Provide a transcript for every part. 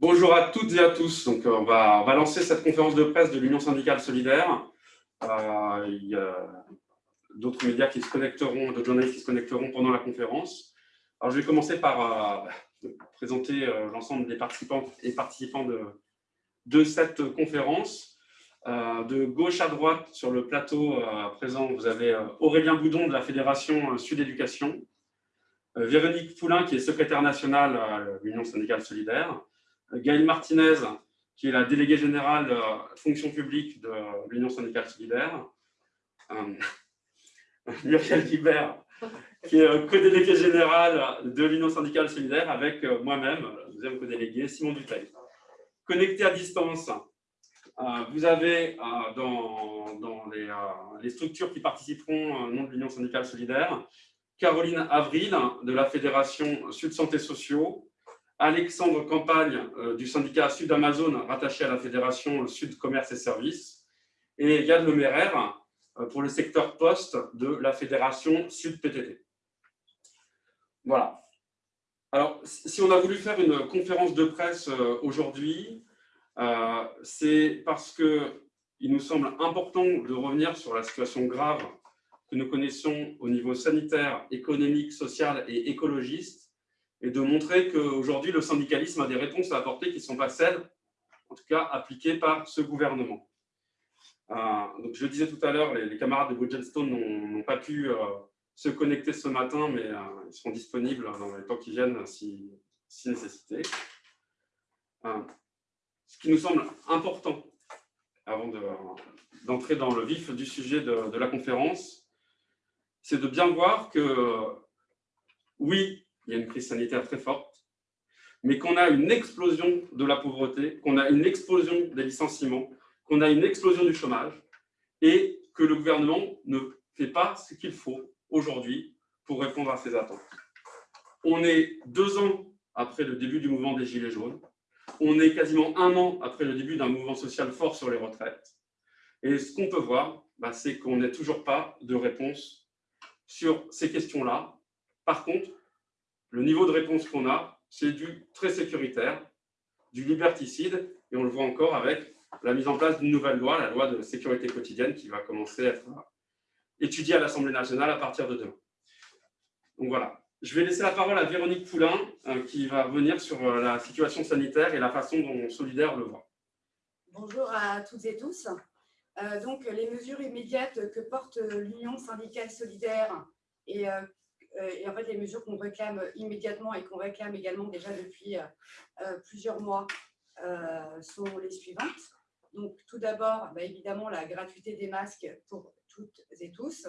Bonjour à toutes et à tous. Donc, on, va, on va lancer cette conférence de presse de l'Union syndicale solidaire. Euh, il y a d'autres médias qui se connecteront, d'autres journalistes qui se connecteront pendant la conférence. Je vais commencer par euh, présenter euh, l'ensemble des participants et participants de, de cette conférence. de gauche à droite, sur le plateau présent, vous avez Aurélien Boudon de la Fédération Sud Éducation, Véronique Poulain, qui est secrétaire nationale à l'Union syndicale solidaire, Gaëlle Martinez, qui est la déléguée générale fonction publique de l'Union syndicale solidaire, euh, Muriel Guibert, qui est co-déléguée générale de l'Union syndicale solidaire, avec euh, moi-même, deuxième co-délégué, Simon Duteil. Connecté à distance, euh, vous avez dans, les, les, structures qui participeront au nom de l'Union syndicale solidaire, Caroline Avril de la Fédération Sud Santé Sociaux, Alexandre Campagne euh, du syndicat Sud Amazon, rattaché à la Fédération Sud Commerce et Services, et Yann Lemerer euh, pour le secteur poste de la Fédération Sud PTT. Voilà. Alors, si on a voulu faire une conférence de presse euh, aujourd'hui, c'est parce qu'il nous semble important de revenir sur la situation grave que nous connaissons au niveau sanitaire, économique, social et écologiste et de montrer qu'aujourd'hui, le syndicalisme a des réponses à apporter qui ne sont pas celles, en tout cas, appliquées par ce gouvernement. Euh, donc, je le disais tout à l'heure, les, camarades de Bridgestone n'ont pas pu euh, se connecter ce matin, mais euh, ils seront disponibles dans les temps qui viennent si, nécessité. ce qui nous semble important, avant d'entrer dans le vif du sujet de, de la conférence, c'est de bien voir que, oui, il y a une crise sanitaire très forte, mais qu'on a une explosion de la pauvreté, qu'on a une explosion des licenciements, qu'on a une explosion du chômage, et que le gouvernement ne fait pas ce qu'il faut aujourd'hui pour répondre à ces attentes. On est deux ans après le début du mouvement des Gilets jaunes, on est quasiment un an après le début d'un mouvement social fort sur les retraites, et ce qu'on peut voir, bah, c'est qu'on n'a toujours pas de réponse sur ces questions-là. Par contre, le niveau de réponse qu'on a, c'est du très sécuritaire, du liberticide, et on le voit encore avec la mise en place d'une nouvelle loi, la loi de sécurité quotidienne, qui va commencer à être étudiée à l'Assemblée nationale à partir de demain. Donc voilà. Je vais laisser la parole à Véronique Poulain, euh, qui va revenir sur euh, la situation sanitaire et la façon dont Solidaire le voit. Bonjour à toutes et tous. Euh, donc, les mesures immédiates que porte l'Union syndicale solidaire et euh, et en fait, les mesures qu'on réclame immédiatement et qu'on réclame également déjà depuis euh, euh, plusieurs mois sont les suivantes. Donc, tout d'abord, bah, évidemment, la gratuité des masques pour toutes et tous,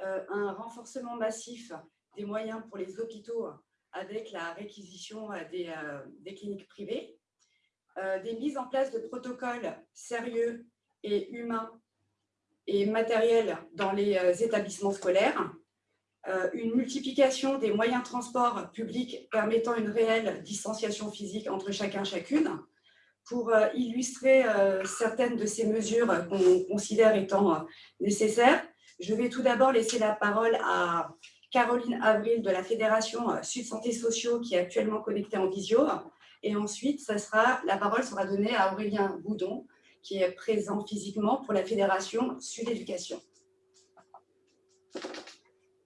un renforcement massif des moyens pour les hôpitaux avec la réquisition des, cliniques privées, des mises en place de protocoles sérieux et humains et matériels dans les établissements scolaires, euh, une multiplication des moyens de transport publics permettant une réelle distanciation physique entre chacun chacune. Pour euh, illustrer euh, certaines de ces mesures qu'on considère étant nécessaires, je vais tout d'abord laisser la parole à Caroline Avril de la Fédération Sud Santé Sociaux qui est actuellement connectée en visio. Et ensuite, ça sera, la parole sera donnée à Aurélien Boudon qui est présent physiquement pour la Fédération Sud Éducation.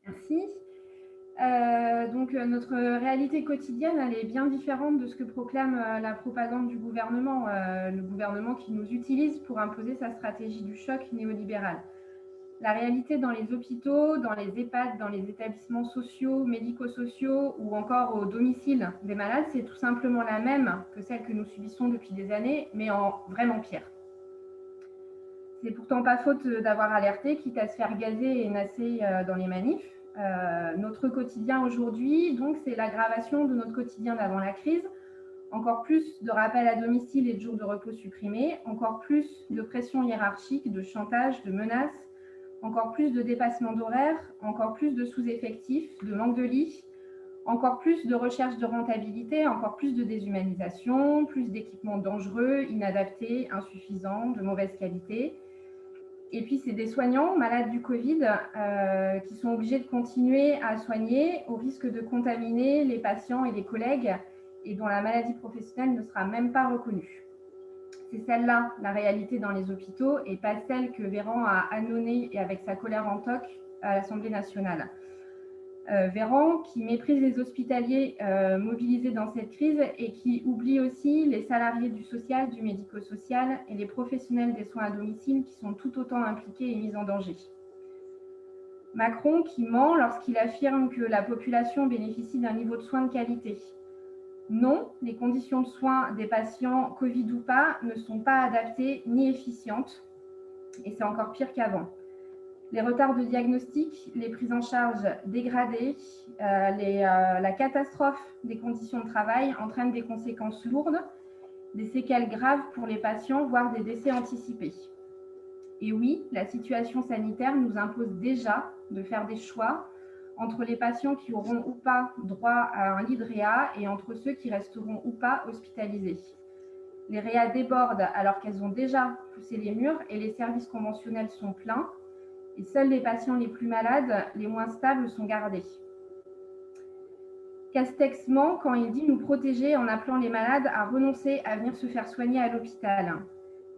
Merci. Euh, donc, euh, notre réalité quotidienne, elle est bien différente de ce que proclame euh, la propagande du gouvernement, le gouvernement qui nous utilise pour imposer sa stratégie du choc néolibéral. La réalité dans les hôpitaux, dans les EHPAD, dans les établissements sociaux, médico-sociaux ou encore au domicile des malades, c'est tout simplement la même que celle que nous subissons depuis des années, mais en vraiment pire. C'est pourtant pas faute d'avoir alerté, quitte à se faire gazer et nasser dans les manifs. Euh, notre quotidien aujourd'hui, donc, c'est l'aggravation de notre quotidien d'avant la crise. Encore plus de rappels à domicile et de jours de repos supprimés, encore plus de pression hiérarchique, de chantage, de menaces, encore plus de dépassement d'horaires, encore plus de sous-effectifs, de manque de lits, encore plus de recherche de rentabilité, encore plus de déshumanisation, plus d'équipements dangereux, inadaptés, insuffisants, de mauvaise qualité, et puis, c'est des soignants malades du Covid euh, qui sont obligés de continuer à soigner au risque de contaminer les patients et les collègues et dont la maladie professionnelle ne sera même pas reconnue. C'est celle-là, la réalité dans les hôpitaux, et pas celle que Véran a annonnée et avec sa colère en toc à l'Assemblée nationale. Euh, Véran qui méprise les hospitaliers euh, mobilisés dans cette crise et qui oublie aussi les salariés du social, du médico-social et les professionnels des soins à domicile qui sont tout autant impliqués et mis en danger. Macron qui ment lorsqu'il affirme que la population bénéficie d'un niveau de soins de qualité. Non, les conditions de soins des patients Covid ou pas ne sont pas adaptées ni efficientes et c'est encore pire qu'avant. Les retards de diagnostic, les prises en charge dégradées, euh, euh, la catastrophe des conditions de travail entraînent des conséquences lourdes, des séquelles graves pour les patients, voire des décès anticipés. Et oui, la situation sanitaire nous impose déjà de faire des choix entre les patients qui auront ou pas droit à un lit de réa et entre ceux qui resteront ou pas hospitalisés. Les réa débordent alors qu'elles ont déjà poussé les murs et les services conventionnels sont pleins. Et seuls les patients les plus malades, les moins stables, sont gardés. Castex ment quand il dit nous protéger en appelant les malades à renoncer à venir se faire soigner à l'hôpital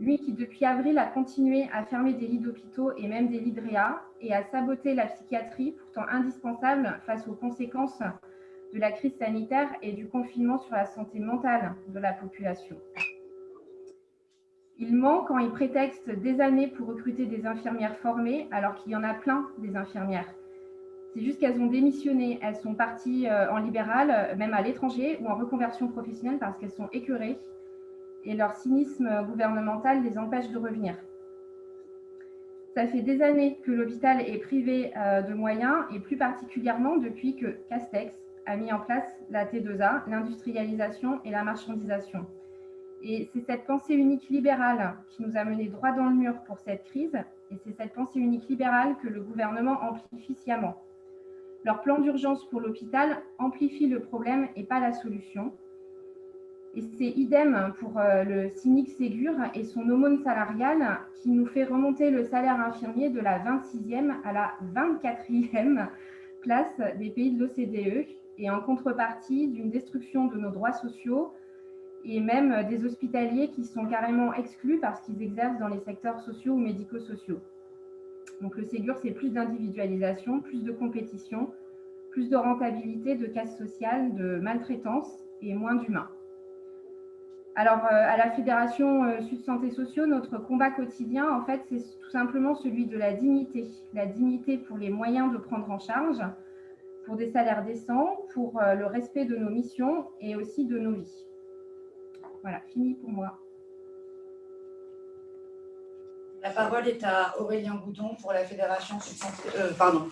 lui qui depuis avril a continué à fermer des lits d'hôpitaux et même des lits de réa et à saboter la psychiatrie, pourtant indispensable face aux conséquences de la crise sanitaire et du confinement sur la santé mentale de la population. Il ment quand il prétexte des années pour recruter des infirmières formées, alors qu'il y en a plein des infirmières. C'est juste qu'elles ont démissionné, elles sont parties euh, en libéral, même à l'étranger ou en reconversion professionnelle parce qu'elles sont écœurées et leur cynisme gouvernemental les empêche de revenir. Ça fait des années que l'hôpital est privé euh, de moyens et plus particulièrement depuis que Castex a mis en place la T2A, l'industrialisation et la marchandisation. Et c'est cette pensée unique libérale qui nous a mené droit dans le mur pour cette crise et c'est cette pensée unique libérale que le gouvernement amplifie sciemment. Leur plan d'urgence pour l'hôpital amplifie le problème et pas la solution. Et c'est idem pour euh, le cynique Ségur et son aumône salariale qui nous fait remonter le salaire infirmier de la 26e à la 24e place des pays de l'OCDE et en contrepartie d'une destruction de nos droits sociaux et même des hospitaliers qui sont carrément exclus parce qu'ils exercent dans les secteurs sociaux ou médico-sociaux. Donc le Ségur, c'est plus d'individualisation, plus de compétition, plus de rentabilité, de casse sociale, de maltraitance et moins d'humains. Alors, euh, à la Fédération euh, Sud Santé Sociaux, notre combat quotidien, en fait, c'est tout simplement celui de la dignité. La dignité pour les moyens de prendre en charge, pour des salaires décents, pour euh, le respect de nos missions et aussi de nos vies. Voilà, fini pour moi. La parole est à Aurélien Goudon pour la Fédération pardon,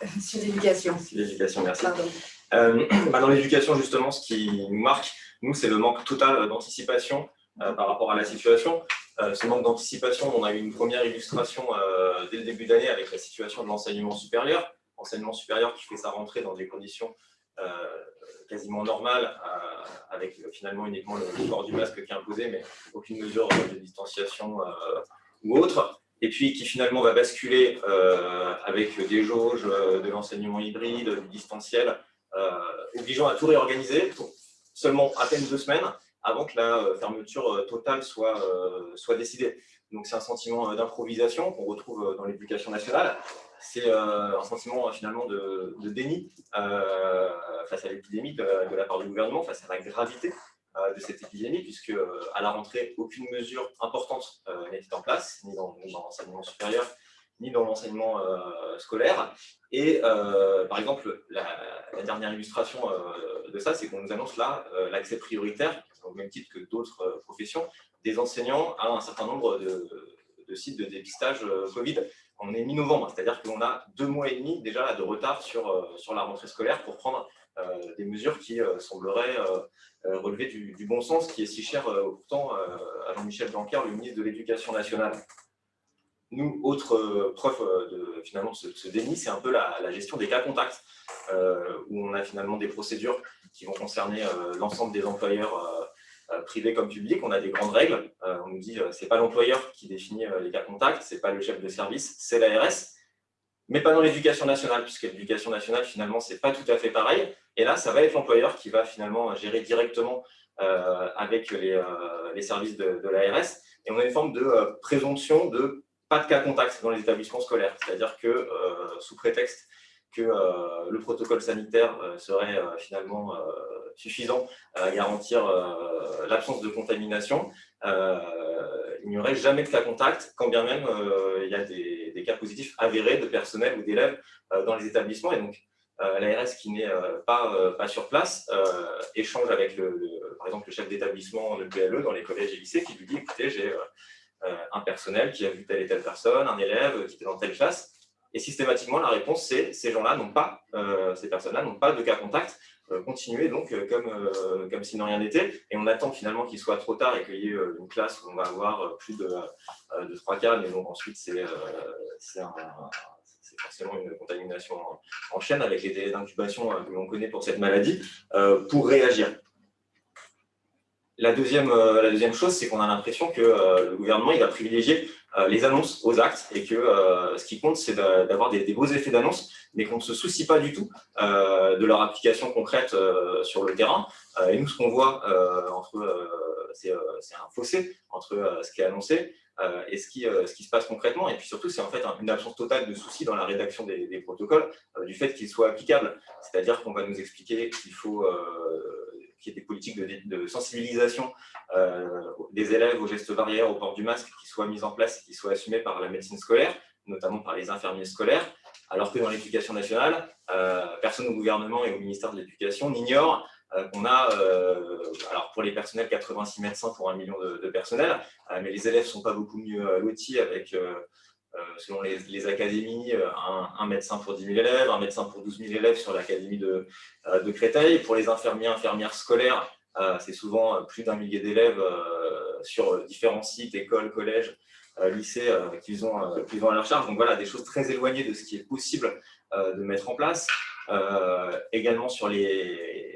sur l'éducation. l'éducation, merci. Bah, dans l'éducation, justement, ce qui nous marque, nous, c'est le manque total d'anticipation euh, par rapport à la situation. Euh, ce manque d'anticipation, on a eu une première illustration euh, dès le début d'année avec la situation de l'enseignement supérieur. Enseignement supérieur qui fait sa rentrée dans des conditions quasiment normales, avec finalement uniquement le port du masque qui est imposé, mais aucune mesure de distanciation ou autre et puis qui finalement va basculer avec des jauges, de l'enseignement hybride, du distanciel, obligeant à tout réorganiser seulement à peine deux semaines avant que la euh, fermeture euh, totale soit, euh, soit décidée. Donc c'est un sentiment d'improvisation qu'on retrouve dans l'éducation nationale. C'est un sentiment finalement de, déni face à l'épidémie de, la part du gouvernement, face à la gravité de cette épidémie, puisque à la rentrée, aucune mesure importante n'était en place, ni dans, l'enseignement supérieur, ni dans l'enseignement euh, scolaire. Et euh, par exemple, la, dernière illustration euh, de ça, c'est qu'on nous annonce là l'accès prioritaire, au même titre que d'autres professions, des enseignants à un certain nombre de, sites de dépistage Covid. On est mi-novembre, c'est-à-dire qu'on a deux mois et demi déjà de retard sur, sur la rentrée scolaire pour prendre des mesures qui sembleraient relever du, bon sens, qui est si cher pourtant à Jean-Michel Blanquer, le ministre de l'Éducation nationale. Nous, autre euh, preuve euh, de finalement ce, déni, c'est un peu la, gestion des cas contacts, euh, où on a finalement des procédures qui vont concerner l'ensemble des employeurs privés comme publics. On a des grandes règles. on nous dit que ce n'est pas l'employeur qui définit les cas contacts, ce n'est pas le chef de service, c'est l'ARS. mais pas dans l'éducation nationale, puisque l'éducation nationale, finalement, c'est pas tout à fait pareil. Et là, ça va être l'employeur qui va finalement gérer directement avec les, services de, de l'ARS. Et on a une forme de présomption de pas de cas contact dans les établissements scolaires. C'est-à-dire que, sous prétexte que euh, le protocole sanitaire euh, serait euh, finalement suffisant à garantir l'absence de contamination, il n'y aurait jamais de cas contact, quand bien même il y a des, cas positifs avérés de personnel ou d'élèves dans les établissements. Et donc, l'ARS qui n'est pas, sur place échange avec, le, par exemple, le chef d'établissement, le PLE, dans les collèges et lycées, qui lui dit, écoutez, j'ai un personnel qui a vu telle et telle personne, un élève qui était dans telle classe, et systématiquement, la réponse, c'est ces gens-là n'ont pas, euh, ces personnes-là n'ont pas de cas contact. Euh, continuez donc euh, comme, comme si rien n'était. Et on attend finalement qu'il soit trop tard et qu'il y ait une classe où on va avoir plus de, de 3 cas. Mais donc ensuite, c'est forcément une contamination en chaîne avec les délais d'incubation que l'on connaît pour cette maladie, pour réagir. La deuxième, la deuxième chose, c'est qu'on a l'impression que le gouvernement il va privilégier euh, les annonces aux actes et que euh, ce qui compte, c'est d'avoir des, beaux effets d'annonce, mais qu'on ne se soucie pas du tout euh, de leur application concrète sur le terrain. et nous, ce qu'on voit, entre, c'est un fossé entre ce qui est annoncé et ce qui, se passe concrètement. Et puis surtout, c'est en fait une absence totale de souci dans la rédaction des protocoles, du fait qu'ils soient applicables. C'est-à-dire qu'on va nous expliquer qu'il faut qu'il y ait des politiques de, sensibilisation euh, des élèves aux gestes barrières, au port du masque, qui soient mises en place et qui soient assumées par la médecine scolaire, notamment par les infirmiers scolaires, alors que dans l'éducation nationale, euh, personne au gouvernement et au ministère de l'Éducation n'ignore euh, qu'on a, alors pour les personnels, 86 médecins pour un million de, de personnels, mais les élèves ne sont pas beaucoup mieux lotis avec selon les, académies, euh, un, médecin pour 10 000 élèves, un médecin pour 12 000 élèves sur l'académie de, euh, de, Créteil. Pour les infirmiers, infirmières scolaires, c'est souvent plus d'un millier d'élèves sur différents sites, écoles, collèges, lycées qu'ils ont, à leur charge. Donc voilà, des choses très éloignées de ce qui est possible de mettre en place. également sur les,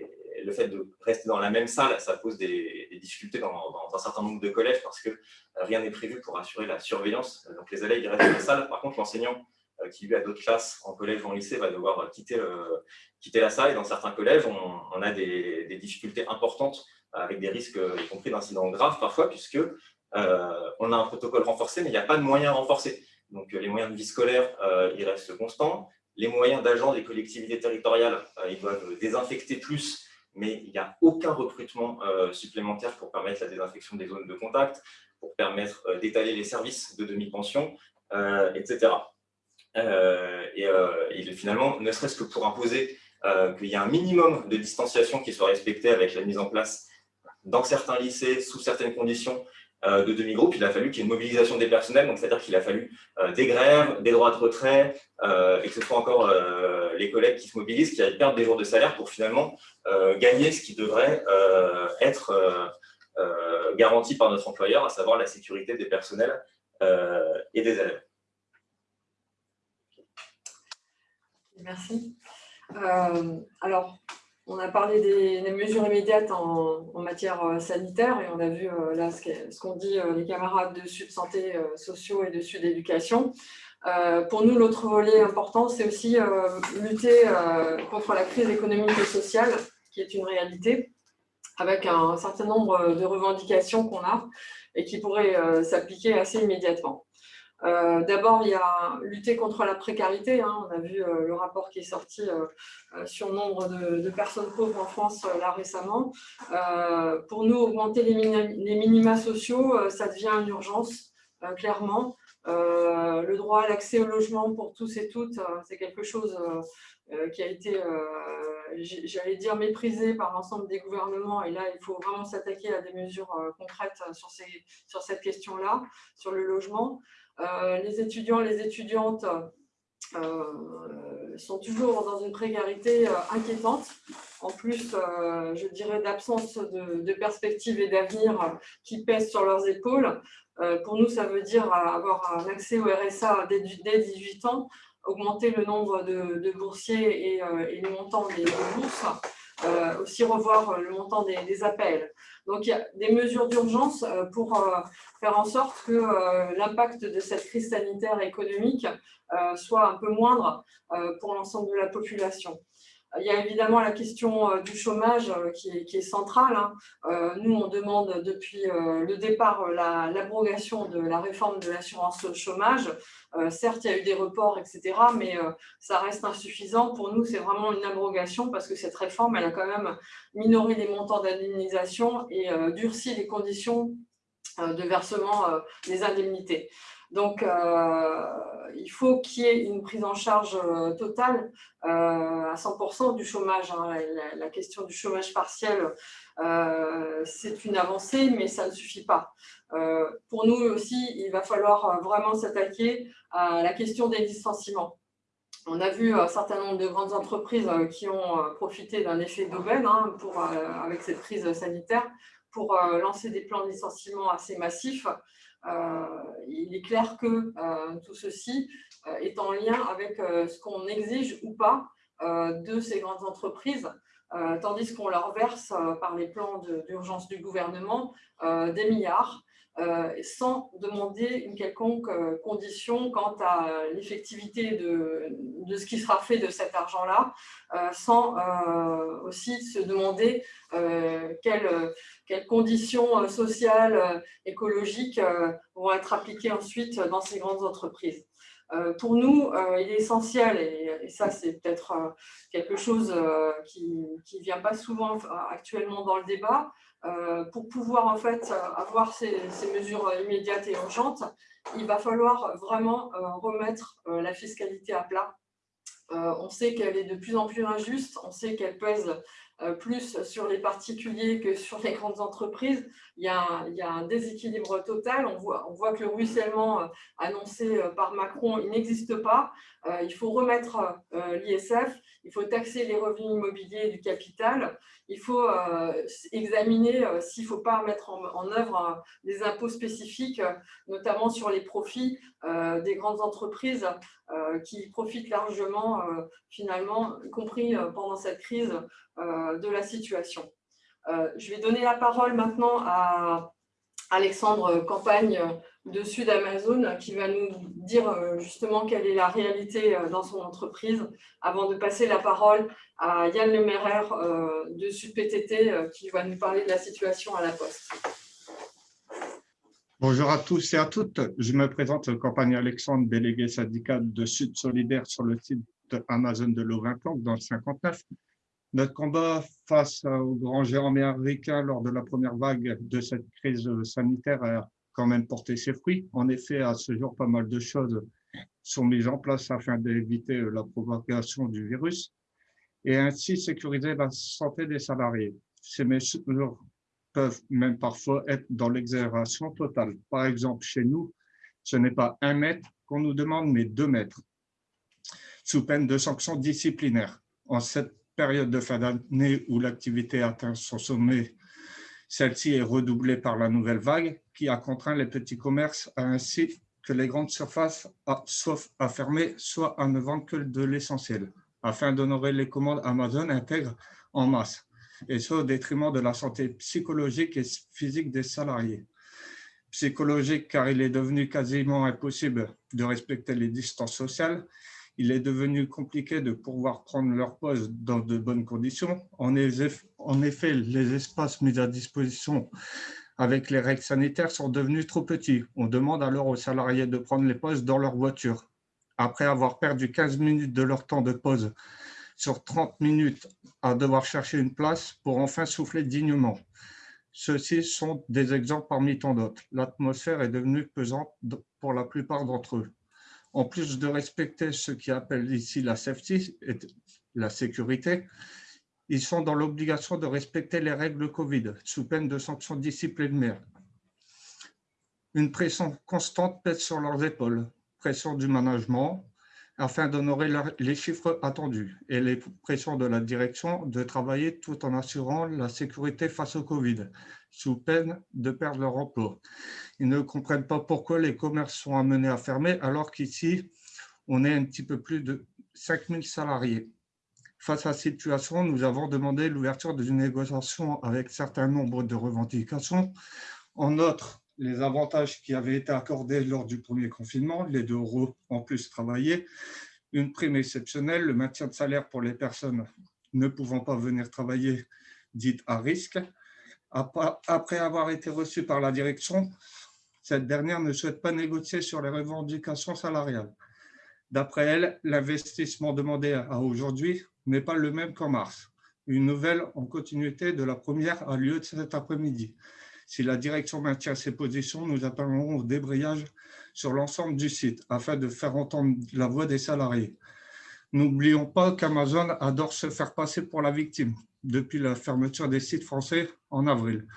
le fait de rester dans la même salle, ça pose des, difficultés dans, un certain nombre de collèges parce que euh, rien n'est prévu pour assurer la surveillance. Donc les élèves ils restent dans la salle. Par contre, l'enseignant euh, qui lui a d'autres classes en collège ou en lycée va devoir euh, quitter, quitter la salle. Et dans certains collèges, on, a des, difficultés importantes avec des risques, y compris d'incidents graves parfois, puisque on a un protocole renforcé, mais il n'y a pas de moyens renforcés. Donc les moyens de vie scolaire, ils restent constants. Les moyens d'agents des collectivités territoriales, ils doivent désinfecter plus mais il n'y a aucun recrutement euh, supplémentaire pour permettre la désinfection des zones de contact, pour permettre euh, d'étaler les services de demi-pension, euh, etc. et, finalement, ne serait-ce que pour imposer qu'il y a un minimum de distanciation qui soit respecté avec la mise en place dans certains lycées, sous certaines conditions, de demi-groupe, il a fallu qu'il y ait une mobilisation des personnels, donc c'est-à-dire qu'il a fallu euh, des grèves, des droits de retrait, euh, et que ce soit encore les collègues qui se mobilisent, qui perdre des jours de salaire pour finalement gagner ce qui devrait être garanti par notre employeur, à savoir la sécurité des personnels et des élèves. Merci. alors, on a parlé des, mesures immédiates en, matière euh, sanitaire et on a vu euh, là ce qu'ont dit euh, les camarades de Sud Santé sociaux et de Sud Éducation. pour nous, l'autre volet important, c'est aussi lutter contre la crise économique et sociale, qui est une réalité, avec un certain nombre de revendications qu'on a et qui pourraient s'appliquer assez immédiatement. Euh, d'abord, il y a lutter contre la précarité. Hein. On a vu euh, le rapport qui est sorti euh, sur nombre de, personnes pauvres en France là récemment. pour nous, augmenter les, minima sociaux, ça devient une urgence, clairement. le droit à l'accès au logement pour tous et toutes, c'est quelque chose qui a été, j'allais dire, méprisé par l'ensemble des gouvernements. Et là, il faut vraiment s'attaquer à des mesures concrètes sur cette question-là, sur le logement. Euh, les étudiants les étudiantes euh, sont toujours dans une précarité euh, inquiétante. En plus, je dirais, d'absence de, de perspectives et d'avenir qui pèsent sur leurs épaules. pour nous, ça veut dire avoir un accès au RSA dès, 18 ans, augmenter le nombre de, boursiers et, et, le montant des, bourses, aussi revoir le montant des, appels. Donc, il y a des mesures d'urgence pour faire en sorte que l'impact de cette crise sanitaire et économique soit un peu moindre pour l'ensemble de la population. Il y a évidemment la question euh, du chômage euh, qui est, centrale. Hein. Euh, nous, on demande depuis le départ l'abrogation de la réforme de l'assurance chômage. Certes, il y a eu des reports, etc., mais ça reste insuffisant. Pour nous, c'est vraiment une abrogation parce que cette réforme, elle a quand même minoré les montants d'indemnisation et durci les conditions de versement des indemnités. Donc, euh, il faut qu'il y ait une prise en charge euh, totale euh, à 100% du chômage. Hein. La, question du chômage partiel, c'est une avancée, mais ça ne suffit pas. pour nous aussi, il va falloir vraiment s'attaquer à la question des licenciements. On a vu un certain nombre de grandes entreprises qui ont profité d'un effet d'aubaine hein, avec cette crise sanitaire pour lancer des plans de licenciement assez massifs. Euh, il est clair que euh, tout ceci euh, est en lien avec ce qu'on exige ou pas de ces grandes entreprises, tandis qu'on leur verse par les plans d'urgence du gouvernement des milliards sans demander une quelconque euh, condition quant à l'effectivité de, ce qui sera fait de cet argent-là, euh, sans aussi se demander quelles, conditions sociales, écologiques vont être appliquées ensuite dans ces grandes entreprises. pour nous, il est essentiel, et, ça c'est peut-être quelque chose qui ne vient pas souvent actuellement dans le débat, euh, pour pouvoir en fait avoir ces, mesures immédiates et urgentes, il va falloir vraiment euh, remettre euh, la fiscalité à plat. on sait qu'elle est de plus en plus injuste, on sait qu'elle pèse plus sur les particuliers que sur les grandes entreprises. Il y a un, déséquilibre total. On voit, que le ruissellement annoncé par Macron, n'existe pas. il faut remettre l'ISF, il faut taxer les revenus immobiliers du capital, il faut euh, examiner euh, s'il ne faut pas mettre en, œuvre euh, des impôts spécifiques, notamment sur les profits des grandes entreprises qui profitent largement, finalement, y compris pendant cette crise, de la situation. je vais donner la parole maintenant à Alexandre Campagne de Sud Amazon qui va nous dire euh, justement quelle est la réalité euh, dans son entreprise avant de passer la parole à Yann Lemerer euh, de Sud PTT qui va nous parler de la situation à la Poste. Bonjour à tous et à toutes. Je me présente Campagne Alexandre, délégué syndical de Sud Solidaire sur le site Amazon de Laurincan dans le 59. Notre combat face aux grands géants américains lors de la première vague de cette crise sanitaire quand même porté ses fruits. En effet, à ce jour, pas mal de choses sont mises en place afin d'éviter la propagation du virus et ainsi sécuriser la santé des salariés. Ces mesures peuvent même parfois être dans l'exagération totale. Par exemple, chez nous, ce n'est pas un mètre qu'on nous demande, mais deux mètres, sous peine de sanctions disciplinaires. En cette période de fin d'année où l'activité atteint son sommet, celle-ci est redoublée par la nouvelle vague qui a contraint les petits commerces ainsi que les grandes surfaces à, à fermer, soit à ne vendre que de l'essentiel, afin d'honorer les commandes Amazon intègre en masse, et ce au détriment de la santé psychologique et physique des salariés. Psychologique car il est devenu quasiment impossible de respecter les distances sociales il est devenu compliqué de pouvoir prendre leur pause dans de bonnes conditions. En effet, les espaces mis à disposition avec les règles sanitaires sont devenus trop petits. On demande alors aux salariés de prendre les pauses dans leur voiture. Après avoir perdu 15 minutes de leur temps de pause sur 30 minutes à devoir chercher une place pour enfin souffler dignement. Ceux-ci sont des exemples parmi tant d'autres. L'atmosphère est devenue pesante pour la plupart d'entre eux en plus de respecter ce qui appelle ici la safety, la sécurité, ils sont dans l'obligation de respecter les règles Covid, sous peine de sanctions disciplinaires. Une pression constante pèse sur leurs épaules, pression du management, afin d'honorer les chiffres attendus, et les pressions de la direction de travailler tout en assurant la sécurité face au Covid, sous peine de perdre leur emploi. Ils ne comprennent pas pourquoi les commerces sont amenés à fermer alors qu'ici, on est un petit peu plus de 5000 salariés. Face à cette situation, nous avons demandé l'ouverture d'une négociation avec certain nombre de revendications. En outre, les avantages qui avaient été accordés lors du premier confinement, les deux euros en plus travaillés, une prime exceptionnelle, le maintien de salaire pour les personnes ne pouvant pas venir travailler, dites à risque. Après avoir été reçue par la direction, cette dernière ne souhaite pas négocier sur les revendications salariales. D'après elle, l'investissement demandé à aujourd'hui n'est pas le même qu'en mars. Une nouvelle en continuité de la première a lieu cet après-midi. Si la direction maintient ses positions, nous appellerons au débrayage sur l'ensemble du site afin de faire entendre la voix des salariés. N'oublions pas qu'Amazon adore se faire passer pour la victime depuis la fermeture des sites français en avril.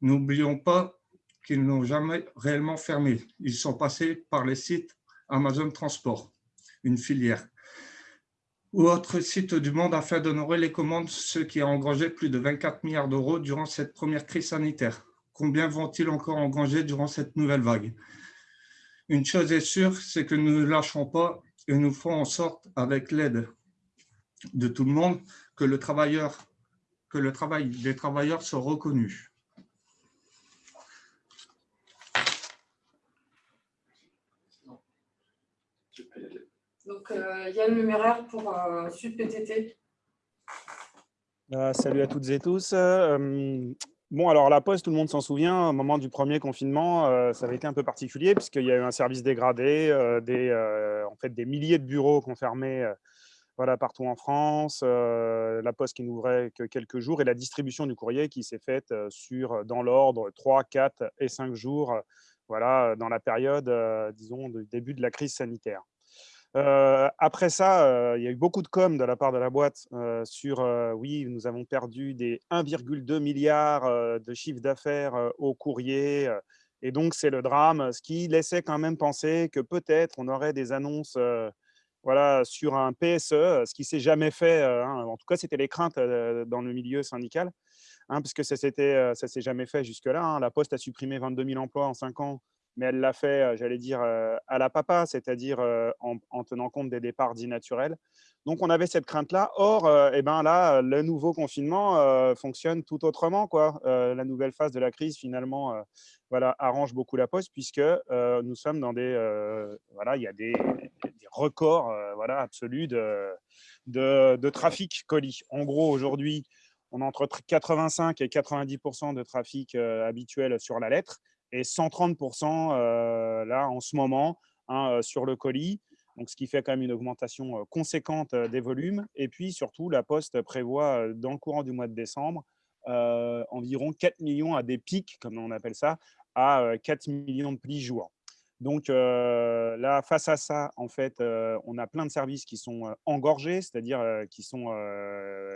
N'oublions pas qu'ils n'ont jamais réellement fermé. Ils sont passés par les sites Amazon Transport, une filière, ou autres sites du monde afin d'honorer les commandes, ce qui a engrangé plus de 24 milliards d'euros durant cette première crise sanitaire. Combien vont-ils encore engranger durant cette nouvelle vague? Une chose est sûre, c'est que nous ne lâcherons pas et nous ferons en sorte, avec l'aide de tout le monde, que le, travailleur, que le travail des travailleurs soit reconnu. Donc, euh, Yann Luméraire pour euh, Sud PTT. Euh, salut à toutes et tous. Bon, alors la Poste, tout le monde s'en souvient, au moment du premier confinement, ça avait été un peu particulier puisqu'il y a eu un service dégradé, des, en fait, des milliers de bureaux qu'on fermait voilà, partout en France, la Poste qui n'ouvrait que quelques jours et la distribution du courrier qui s'est faite sur, dans l'ordre 3, 4 et 5 jours voilà, dans la période, disons, du début de la crise sanitaire après ça, il y a eu beaucoup de com de la part de la boîte sur oui, nous avons perdu des 1,2 milliard de chiffre d'affaires au courrier. et donc, c'est le drame, ce qui laissait quand même penser que peut-être on aurait des annonces voilà, sur un PSE, ce qui s'est jamais fait. Hein. en tout cas, c'était les craintes dans le milieu syndical, hein, puisque ça ne s'est jamais fait jusque-là. Hein. La Poste a supprimé 22 000 emplois en 5 ans mais elle l'a fait, j'allais dire, à la papa, c'est-à-dire en, tenant compte des départs dits naturels. Donc, on avait cette crainte-là. Or, eh ben là, le nouveau confinement fonctionne tout autrement. Quoi. la nouvelle phase de la crise, finalement, voilà, arrange beaucoup la poste puisque nous sommes dans des… voilà, il y a des, records voilà, absolus de, de, de, trafic colis. En gros, aujourd'hui, on a entre 85 et 90% de trafic habituel sur la lettre et 130% euh, là en ce moment hein, euh, sur le colis. Donc, ce qui fait quand même une augmentation euh, conséquente des volumes. Et puis, surtout, la Poste prévoit, dans le courant du mois de décembre, environ 4 millions à des pics, comme on appelle ça, à 4 millions de plis jour. Donc là, face à ça, en fait, on a plein de services qui sont engorgés, c'est-à-dire qui sont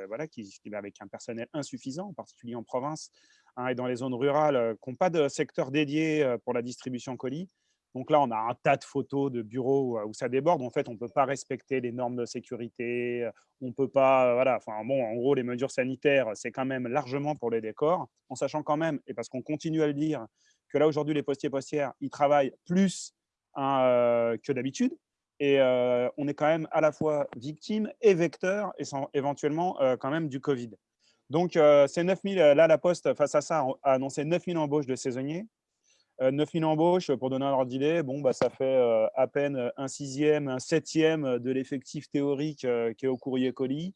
voilà, qui, avec un personnel insuffisant, en particulier en province, Hein, et dans les zones rurales qui n'ont pas de secteur dédié pour la distribution colis. Donc là, on a un tas de photos de bureaux où ça déborde. En fait, on ne peut pas respecter les normes de sécurité. On peut pas, voilà. Enfin bon, en gros, les mesures sanitaires, c'est quand même largement pour les décors, en sachant quand même, et parce qu'on continue à le dire, que là aujourd'hui, les postiers postières, ils travaillent plus hein, euh, que d'habitude. Et on est quand même à la fois victime et vecteur, et sans, éventuellement quand même du Covid. Donc, euh, c'est 9000, euh, là, la Poste, face à ça, a annoncé 9000 embauches de saisonniers. 9000 euh, embauches, pour donner un ordre d'idée, bon, bah, ça fait à peine un sixième, un septième de l'effectif théorique qui est au courrier colis.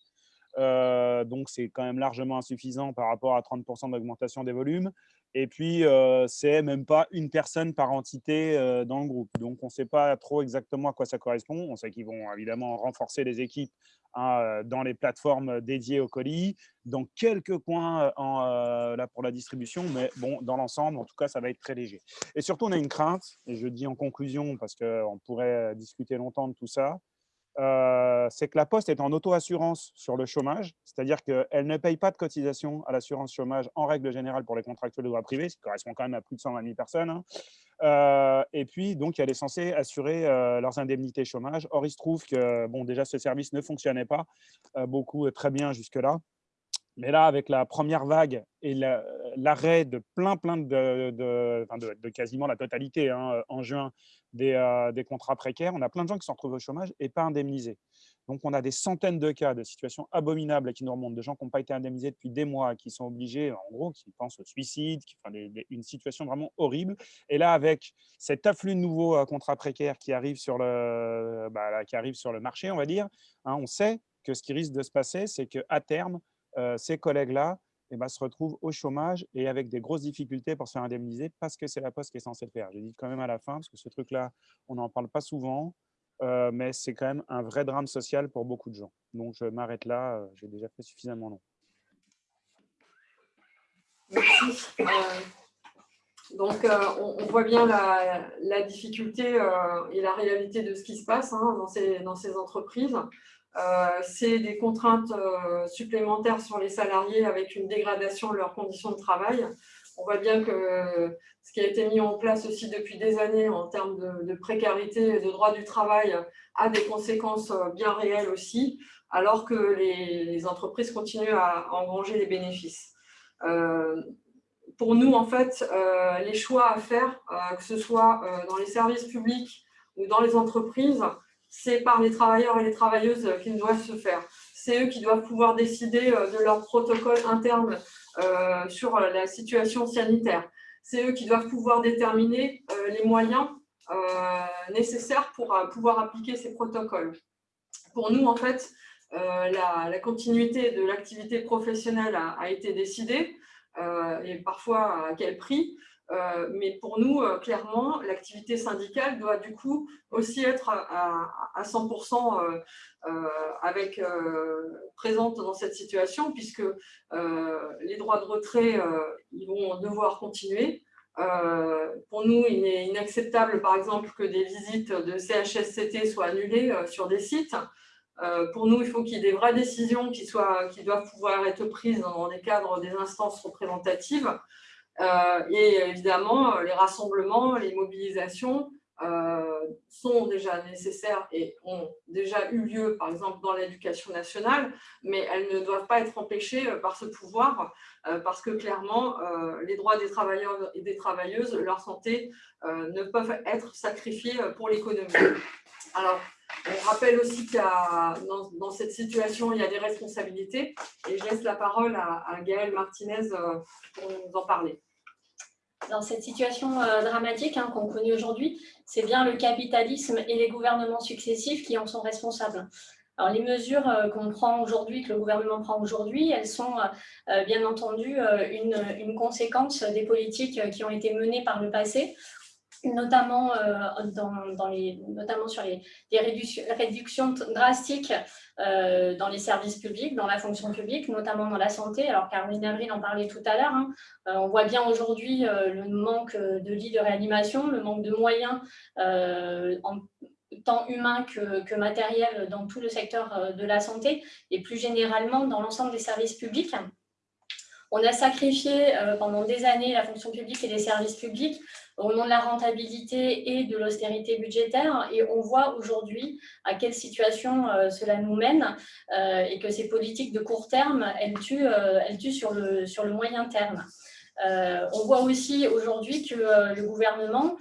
donc, c'est quand même largement insuffisant par rapport à 30% d'augmentation des volumes. Et puis, c'est même pas une personne par entité dans le groupe. Donc, on ne sait pas trop exactement à quoi ça correspond. On sait qu'ils vont évidemment renforcer les équipes hein, dans les plateformes dédiées au colis, dans quelques coins là, pour la distribution, mais bon, dans l'ensemble, en tout cas, ça va être très léger. Et surtout, on a une crainte, et je dis en conclusion, parce qu'on pourrait discuter longtemps de tout ça, euh, c'est que la Poste est en auto-assurance sur le chômage, c'est-à-dire qu'elle ne paye pas de cotisation à l'assurance chômage en règle générale pour les contractuels de droit privé, ce qui correspond quand même à plus de 120 000 personnes. Hein. Euh, et puis, donc, elle est censée assurer euh, leurs indemnités chômage. Or, il se trouve que, bon, déjà, ce service ne fonctionnait pas beaucoup très bien jusque-là. Mais là, avec la première vague et l'arrêt de plein, plein de, de, quasiment la totalité hein, en juin des, des contrats précaires. On a plein de gens qui se retrouvent au chômage et pas indemnisés. Donc, on a des centaines de cas de situations abominables qui nous remontent, de gens qui n'ont pas été indemnisés depuis des mois, qui sont obligés, en gros, qui pensent au suicide, qui, une situation vraiment horrible. Et là, avec cet afflux de nouveaux euh, contrats précaires qui arrivent sur le, bah, qui arrivent sur le marché, on va dire, hein, on sait que ce qui risque de se passer, c'est qu'à terme, euh, ces collègues-là eh ben, se retrouvent au chômage et avec des grosses difficultés pour se faire indemniser parce que c'est la Poste qui est censée le faire. Je dis quand même à la fin, parce que ce truc-là, on n'en parle pas souvent. Euh, mais c'est quand même un vrai drame social pour beaucoup de gens. Donc, je m'arrête là, euh, j'ai déjà fait suffisamment long. Merci. Euh, donc, on, voit bien la, difficulté et la réalité de ce qui se passe hein, dans, ces, dans, ces, entreprises. C'est des contraintes supplémentaires sur les salariés avec une dégradation de leurs conditions de travail. On voit bien que ce qui a été mis en place aussi depuis des années en termes de, précarité et de droit du travail a des conséquences bien réelles aussi, alors que les, entreprises continuent à, engranger des bénéfices. Euh, pour nous, en fait, euh, les choix à faire, euh, que ce soit dans les services publics ou dans les entreprises, c'est par les travailleurs et les travailleuses qu'ils doivent se faire. C'est eux qui doivent pouvoir décider de leur protocole interne euh, sur la situation sanitaire. C'est eux qui doivent pouvoir déterminer euh, les moyens euh, nécessaires pour pouvoir appliquer ces protocoles. Pour nous, en fait, la, continuité de l'activité professionnelle a, été décidée, et parfois à quel prix? Euh, mais pour nous, euh, clairement, l'activité syndicale doit du coup aussi être à, 100% euh, présente dans cette situation, puisque les droits de retrait vont devoir continuer. pour nous, il est inacceptable, par exemple, que des visites de CHSCT soient annulées sur des sites. pour nous, il faut qu'il y ait des vraies décisions qui, soient, qui doivent pouvoir être prises dans les cadres des instances représentatives. Euh, et évidemment, euh, les rassemblements, les mobilisations euh, sont déjà nécessaires et ont déjà eu lieu, par exemple, dans l'éducation nationale, mais elles ne doivent pas être empêchées par ce pouvoir, parce que clairement, les droits des travailleurs et des travailleuses, leur santé, ne peuvent être sacrifiés pour l'économie. Alors, on rappelle aussi qu'il dans, cette situation, il y a des responsabilités, et je laisse la parole à Gaëlle Martinez pour nous en parler dans cette situation euh, dramatique hein, qu'on connaît aujourd'hui, c'est bien le capitalisme et les gouvernements successifs qui en sont responsables. Alors, les mesures euh, qu'on prend aujourd'hui, que le gouvernement prend aujourd'hui, elles sont euh, bien entendu une, une, conséquence des politiques qui ont été menées par le passé notamment, euh, notamment sur les, réductions, drastiques euh, dans les services publics, dans la fonction publique, notamment dans la santé. Alors Caroline Avril en parlait tout à l'heure. Hein. Euh, on voit bien aujourd'hui le manque de lits de réanimation, le manque de moyens en tant humain que, que, matériel dans tout le secteur de la santé et plus généralement dans l'ensemble des services publics. On a sacrifié pendant des années la fonction publique et les services publics au nom de la rentabilité et de l'austérité budgétaire. Et on voit aujourd'hui à quelle situation euh, cela nous mène euh, et que ces politiques de court terme, elles tuent, euh, elles tuent sur, le, sur le moyen terme. on voit aussi aujourd'hui que le gouvernement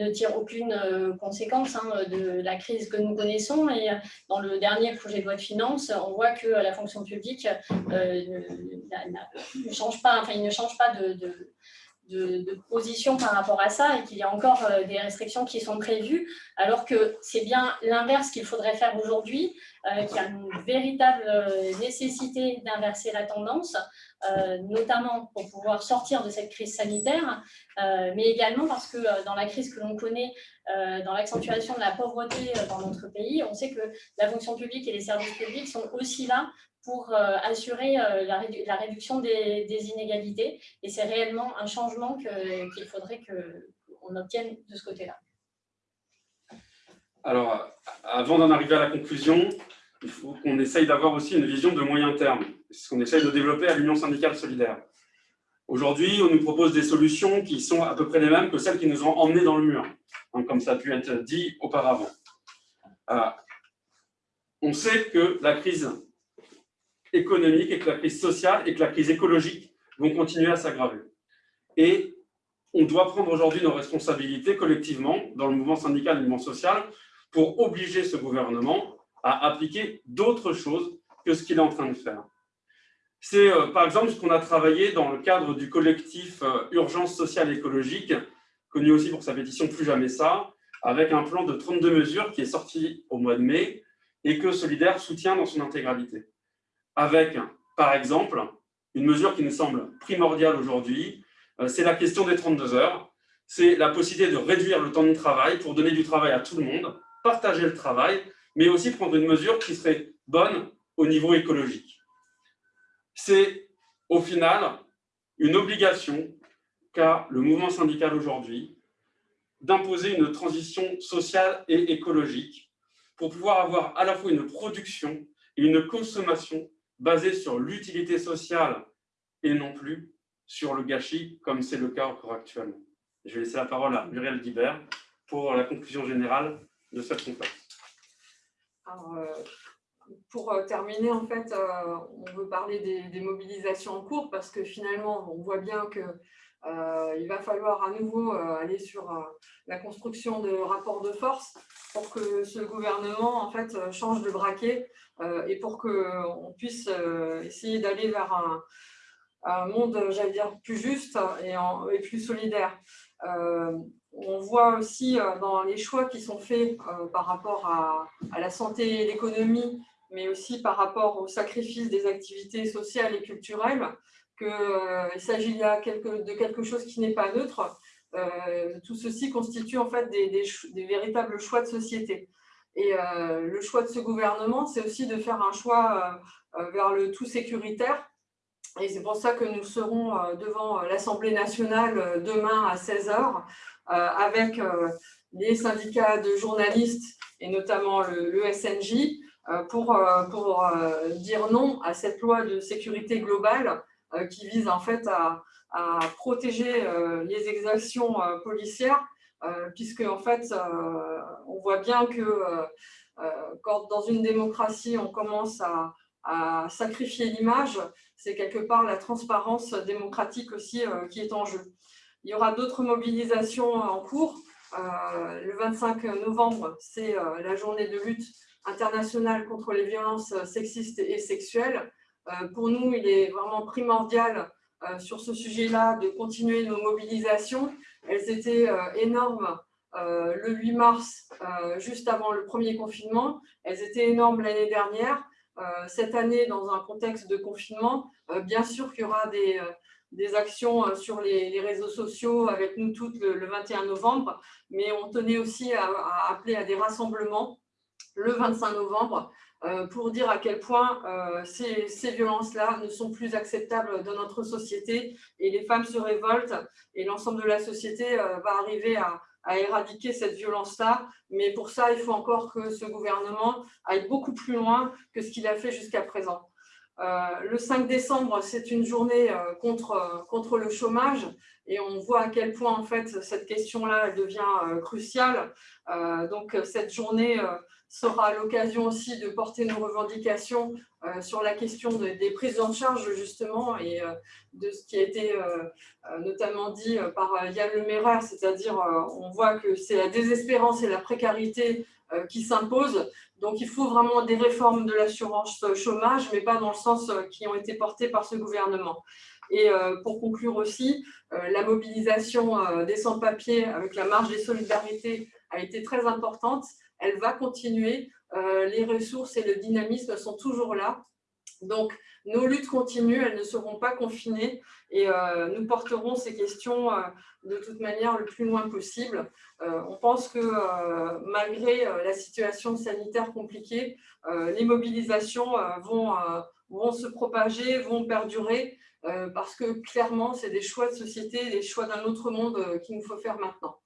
ne tire aucune conséquence hein, de la crise que nous connaissons et dans le dernier projet de loi de finances, on voit que la fonction publique ne, change pas, enfin, il ne change pas de de, position par rapport à ça et qu'il y a encore euh, des restrictions qui sont prévues, alors que c'est bien l'inverse qu'il faudrait faire aujourd'hui, euh, qu'il y a une véritable euh, nécessité d'inverser la tendance, notamment pour pouvoir sortir de cette crise sanitaire, mais également parce que dans la crise que l'on connaît, dans l'accentuation de la pauvreté dans notre pays, on sait que la fonction publique et les services publics sont aussi là pour euh, assurer euh, la, réduction des, inégalités. Et c'est réellement un changement qu'il faudrait qu'on obtienne de ce côté-là. Alors, avant d'en arriver à la conclusion, il faut qu'on essaye d'avoir aussi une vision de moyen terme. C'est ce qu'on essaye de développer à l'Union syndicale solidaire. Aujourd'hui, on nous propose des solutions qui sont à peu près les mêmes que celles qui nous ont emmenés dans le mur, hein, comme ça a pu être dit auparavant. Euh, on sait que la crise économique et que la crise sociale et que la crise écologique vont continuer à s'aggraver. Et on doit prendre aujourd'hui nos responsabilités collectivement dans le mouvement syndical et le mouvement social pour obliger ce gouvernement à appliquer d'autres choses que ce qu'il est en train de faire. C'est euh, par exemple ce qu'on a travaillé dans le cadre du collectif euh, Urgence sociale écologique, connu aussi pour sa pétition Plus jamais ça, avec un plan de 32 mesures qui est sorti au mois de mai et que Solidaire soutient dans son intégralité. Avec, par exemple, une mesure qui nous semble primordiale aujourd'hui, euh, c'est la question des 32 heures. C'est la possibilité de réduire le temps de travail pour donner du travail à tout le monde, partager le travail, mais aussi prendre une mesure qui serait bonne au niveau écologique. C'est au final une obligation qu'a le mouvement syndical aujourd'hui d'imposer une transition sociale et écologique pour pouvoir avoir à la fois une production et une consommation basée sur l'utilité sociale et non plus sur le gâchis, comme c'est le cas encore actuellement. Je vais laisser la parole à Muriel Guibert pour la conclusion générale de cette conférence. Euh, pour euh, terminer, en fait, euh, on veut parler des, mobilisations en cours parce que finalement, on voit bien que il va falloir à nouveau aller sur la construction de rapports de force pour que ce gouvernement en fait change de braquet et pour qu'on puisse essayer d'aller vers un, monde, j'allais dire, plus juste et, plus solidaire. Euh, on voit aussi euh, dans les choix qui sont faits euh, par rapport à, la santé et l'économie, mais aussi par rapport au sacrifice des activités sociales et culturelles, qu'il s'agit là de quelque chose qui n'est pas neutre. tout ceci constitue en fait des, véritables choix de société. Et le choix de ce gouvernement, c'est aussi de faire un choix vers le tout sécuritaire, et c'est pour ça que nous serons euh, devant euh, l'Assemblée nationale euh, demain à 16h avec les syndicats de journalistes et notamment le, SNJ pour dire non à cette loi de sécurité globale qui vise en fait à, protéger les exactions policières puisque en fait on voit bien que quand dans une démocratie on commence à, sacrifier l'image, c'est quelque part la transparence démocratique aussi euh, qui est en jeu. Il y aura d'autres mobilisations en cours. Euh, le 25 novembre, c'est euh, la journée de lutte internationale contre les violences sexistes et sexuelles. Pour nous, il est vraiment primordial sur ce sujet-là de continuer nos mobilisations. Elles étaient énormes le 8 mars, juste avant le premier confinement. Elles étaient énormes l'année dernière. Euh, cette année, dans un contexte de confinement, euh, bien sûr qu'il y aura des, euh, actions sur les, réseaux sociaux avec nous toutes le, 21 novembre, mais on tenait aussi à, appeler à des rassemblements le 25 novembre pour dire à quel point ces, ces violences-là ne sont plus acceptables dans notre société et les femmes se révoltent et l'ensemble de la société va arriver à, éradiquer cette violence-là. Mais pour ça, il faut encore que ce gouvernement aille beaucoup plus loin que ce qu'il a fait jusqu'à présent. Euh, le 5 décembre, c'est une journée euh, contre, euh, contre le chômage et on voit à quel point en fait cette question-là devient cruciale. donc cette journée sera l'occasion aussi de porter nos revendications sur la question des prises en charge justement et de ce qui a été notamment dit par Yann Lemairer, c'est-à-dire on voit que c'est la désespérance et la précarité qui s'imposent donc, il faut vraiment des réformes de l'assurance chômage, mais pas dans le sens euh, qui ont été portés par ce gouvernement. Et euh, pour conclure aussi, euh, la mobilisation des sans-papiers avec la marge des solidarités a été très importante. Elle va continuer. Les ressources et le dynamisme sont toujours là. Donc, nos luttes continuent, elles ne seront pas confinées et euh, nous porterons ces questions euh, de toute manière le plus loin possible. Euh, on pense que malgré la situation sanitaire compliquée, les mobilisations vont se propager, vont perdurer parce que clairement, c'est des choix de société, des choix d'un autre monde qu'il nous faut faire maintenant.